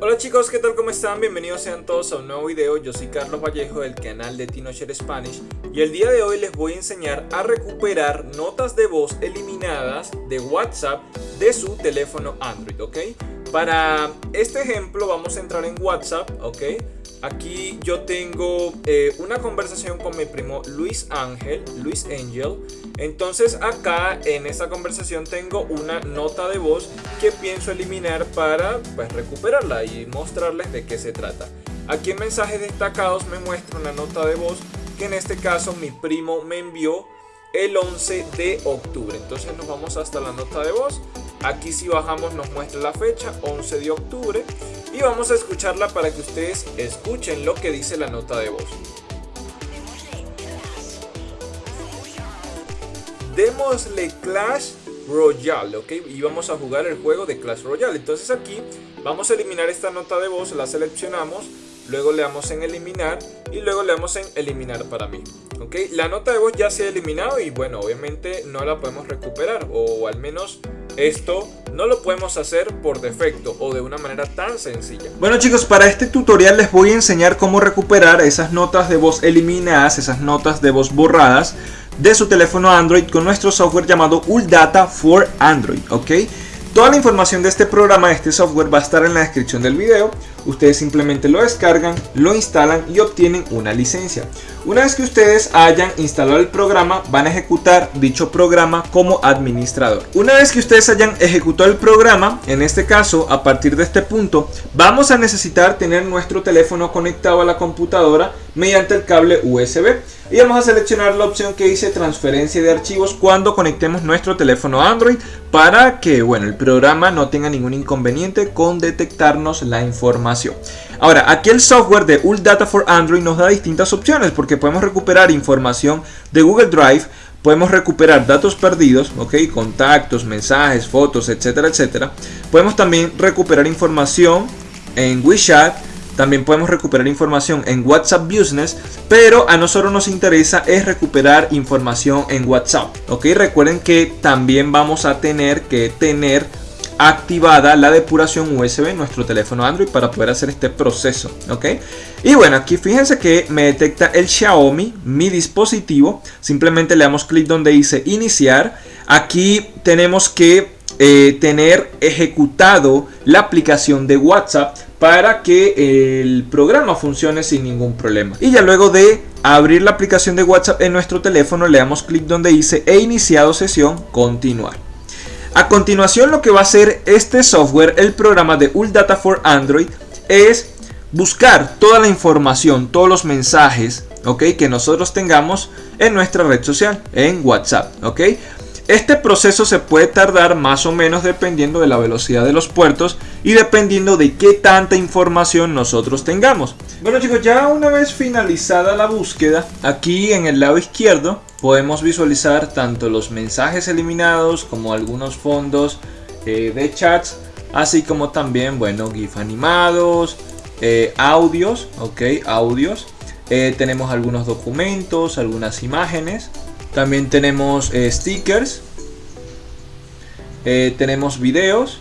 Hola chicos, ¿qué tal? ¿Cómo están? Bienvenidos sean todos a un nuevo video. Yo soy Carlos Vallejo del canal de TinoShare Spanish y el día de hoy les voy a enseñar a recuperar notas de voz eliminadas de WhatsApp de su teléfono Android, ¿ok? Para este ejemplo vamos a entrar en WhatsApp, ¿ok? Aquí yo tengo eh, una conversación con mi primo Luis Ángel, Luis Angel. Entonces acá en esta conversación tengo una nota de voz que pienso eliminar para pues, recuperarla y mostrarles de qué se trata. Aquí en mensajes destacados me muestra una nota de voz que en este caso mi primo me envió el 11 de octubre. Entonces nos vamos hasta la nota de voz. Aquí si bajamos nos muestra la fecha, 11 de octubre. Y vamos a escucharla para que ustedes escuchen lo que dice la nota de voz. Démosle Clash Royale, ¿ok? Y vamos a jugar el juego de Clash Royale. Entonces aquí vamos a eliminar esta nota de voz, la seleccionamos luego le damos en eliminar y luego le damos en eliminar para mí ok la nota de voz ya se ha eliminado y bueno obviamente no la podemos recuperar o al menos esto no lo podemos hacer por defecto o de una manera tan sencilla bueno chicos para este tutorial les voy a enseñar cómo recuperar esas notas de voz eliminadas esas notas de voz borradas de su teléfono Android con nuestro software llamado Uldata for Android ok Toda la información de este programa, de este software va a estar en la descripción del video. Ustedes simplemente lo descargan, lo instalan y obtienen una licencia. Una vez que ustedes hayan instalado el programa, van a ejecutar dicho programa como administrador. Una vez que ustedes hayan ejecutado el programa, en este caso, a partir de este punto, vamos a necesitar tener nuestro teléfono conectado a la computadora mediante el cable USB. Y vamos a seleccionar la opción que dice transferencia de archivos cuando conectemos nuestro teléfono Android para que bueno, el programa no tenga ningún inconveniente con detectarnos la información. Ahora, aquí el software de Data for Android nos da distintas opciones porque podemos recuperar información de Google Drive, podemos recuperar datos perdidos, ok, contactos, mensajes, fotos, etcétera, etcétera. Podemos también recuperar información en WeChat, también podemos recuperar información en WhatsApp Business, pero a nosotros nos interesa es recuperar información en WhatsApp. Ok, recuerden que también vamos a tener que tener activada la depuración USB en nuestro teléfono Android para poder hacer este proceso, ¿ok? Y bueno, aquí fíjense que me detecta el Xiaomi, mi dispositivo. Simplemente le damos clic donde dice iniciar. Aquí tenemos que eh, tener ejecutado la aplicación de WhatsApp para que el programa funcione sin ningún problema. Y ya luego de abrir la aplicación de WhatsApp en nuestro teléfono le damos clic donde dice he iniciado sesión, continuar. A continuación lo que va a hacer este software, el programa de Data for Android, es buscar toda la información, todos los mensajes ¿ok? que nosotros tengamos en nuestra red social, en WhatsApp. ¿ok? Este proceso se puede tardar más o menos dependiendo de la velocidad de los puertos y dependiendo de qué tanta información nosotros tengamos. Bueno chicos, ya una vez finalizada la búsqueda, aquí en el lado izquierdo podemos visualizar tanto los mensajes eliminados como algunos fondos eh, de chats, así como también, bueno, GIF animados, eh, audios, ok, audios. Eh, tenemos algunos documentos, algunas imágenes, también tenemos eh, stickers. Eh, tenemos videos.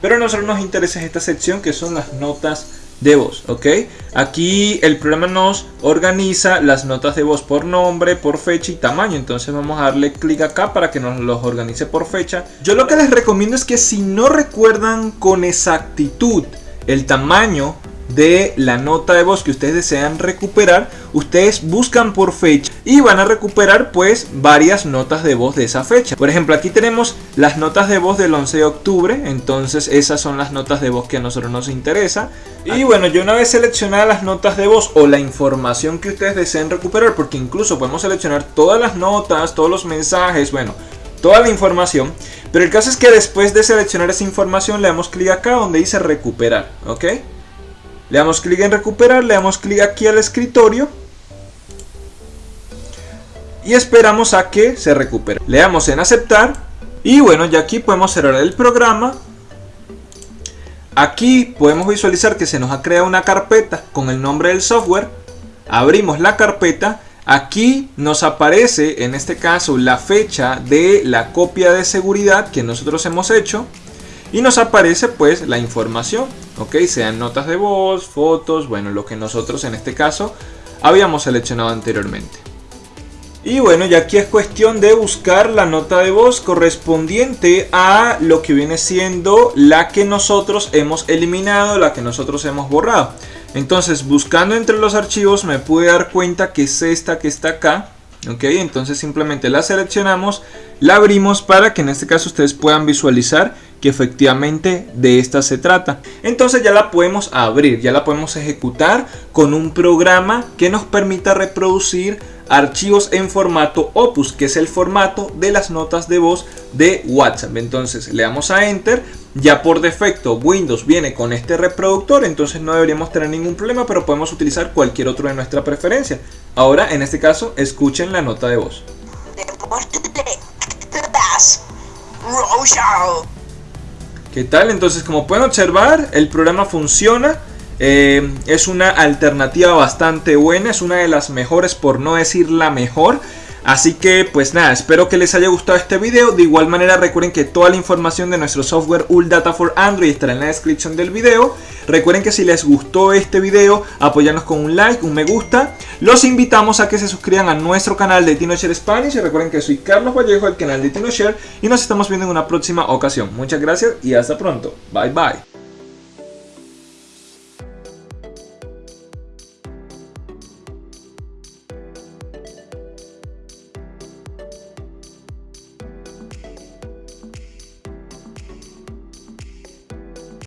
Pero a nosotros nos interesa esta sección que son las notas de voz, ¿ok? Aquí el programa nos organiza las notas de voz por nombre, por fecha y tamaño. Entonces vamos a darle clic acá para que nos los organice por fecha. Yo lo que les recomiendo es que si no recuerdan con exactitud el tamaño de la nota de voz que ustedes desean recuperar, ustedes buscan por fecha y van a recuperar pues varias notas de voz de esa fecha. Por ejemplo, aquí tenemos las notas de voz del 11 de octubre, entonces esas son las notas de voz que a nosotros nos interesa. Y bueno, yo una vez seleccionadas las notas de voz o la información que ustedes deseen recuperar, porque incluso podemos seleccionar todas las notas, todos los mensajes, bueno, toda la información. Pero el caso es que después de seleccionar esa información le damos clic acá donde dice recuperar, ¿ok? Le damos clic en recuperar, le damos clic aquí al escritorio y esperamos a que se recupere. Le damos en aceptar y bueno, ya aquí podemos cerrar el programa. Aquí podemos visualizar que se nos ha creado una carpeta con el nombre del software. Abrimos la carpeta. Aquí nos aparece en este caso la fecha de la copia de seguridad que nosotros hemos hecho y nos aparece pues la información, ok, sean notas de voz, fotos, bueno, lo que nosotros en este caso habíamos seleccionado anteriormente. Y bueno, ya aquí es cuestión de buscar la nota de voz correspondiente a lo que viene siendo la que nosotros hemos eliminado, la que nosotros hemos borrado. Entonces, buscando entre los archivos me pude dar cuenta que es esta que está acá. Ok, entonces simplemente la seleccionamos, la abrimos para que en este caso ustedes puedan visualizar que efectivamente de esta se trata. Entonces ya la podemos abrir, ya la podemos ejecutar con un programa que nos permita reproducir archivos en formato Opus, que es el formato de las notas de voz de WhatsApp. Entonces le damos a Enter, ya por defecto Windows viene con este reproductor, entonces no deberíamos tener ningún problema, pero podemos utilizar cualquier otro de nuestra preferencia. Ahora, en este caso, escuchen la nota de voz. ¿Qué tal? Entonces, como pueden observar, el programa funciona. Eh, es una alternativa bastante buena, es una de las mejores, por no decir la mejor. Así que pues nada, espero que les haya gustado este video. De igual manera recuerden que toda la información de nuestro software Data for Android estará en la descripción del video. Recuerden que si les gustó este video, apoyarnos con un like, un me gusta. Los invitamos a que se suscriban a nuestro canal de TinoShare Spanish. Y recuerden que soy Carlos Vallejo, del canal de TinoShare. Y nos estamos viendo en una próxima ocasión. Muchas gracias y hasta pronto. Bye bye.